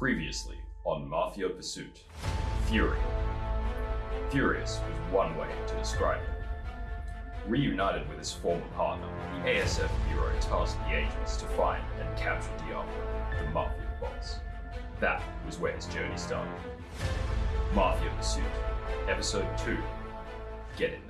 Previously on Mafia Pursuit, Fury. Furious was one way to describe him. Reunited with his former partner, the ASF Bureau tasked the agents to find and capture Diablo, the Mafia boss. That was where his journey started. Mafia Pursuit, Episode 2 Get in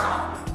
Come on.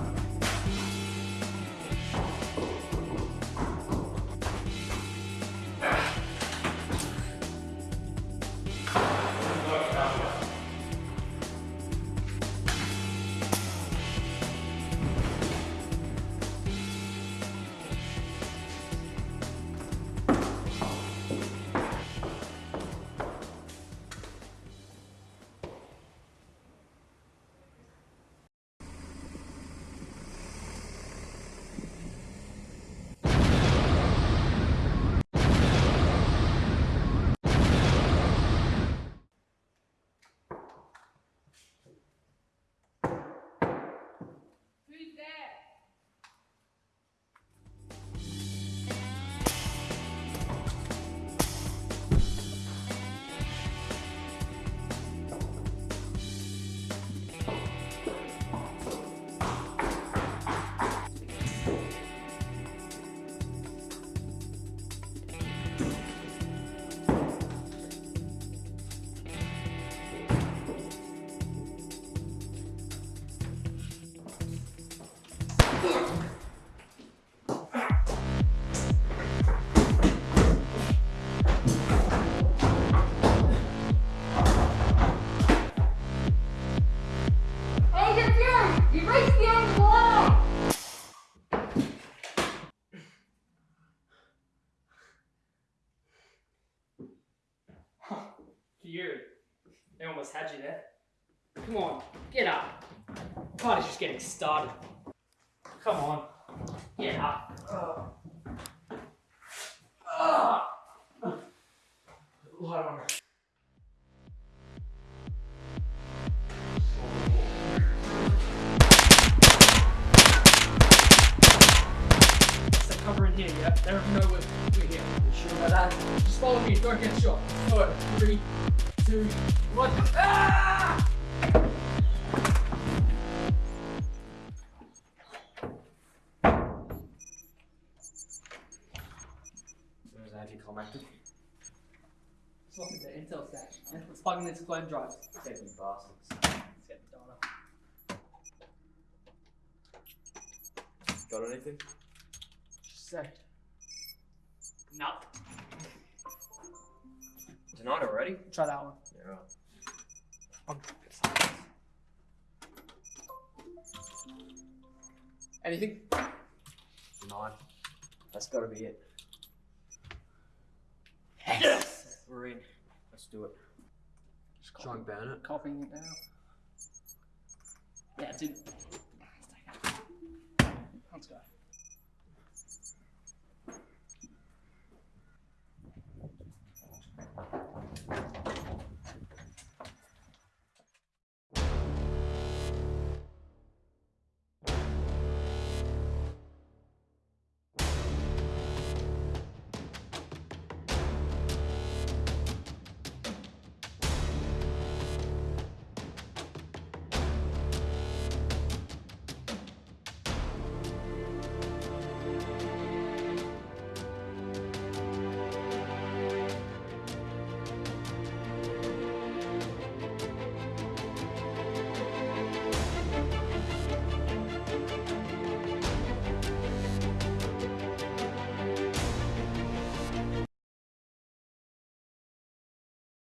You. They almost had you there. Come on, get up. Party's just getting started. Come on, get up. Ah. Light on. Here, yeah? They don't know we're, here. You sure about that? Just follow me, don't get shot. Alright, three, two, one. Ah! There's anticlimactic. It's not in the intel stack. Yeah, Let's plug in this clone drive. Taking bastards. Let's get the data. Got anything? Just a sec. Nothing. Tonight already? Try that one. Yeah. Um, Anything? Nine. That's gotta be it. Yes! We're in. Let's do it. Just Try and ban it. Copying it now. Yeah, dude. Let's go.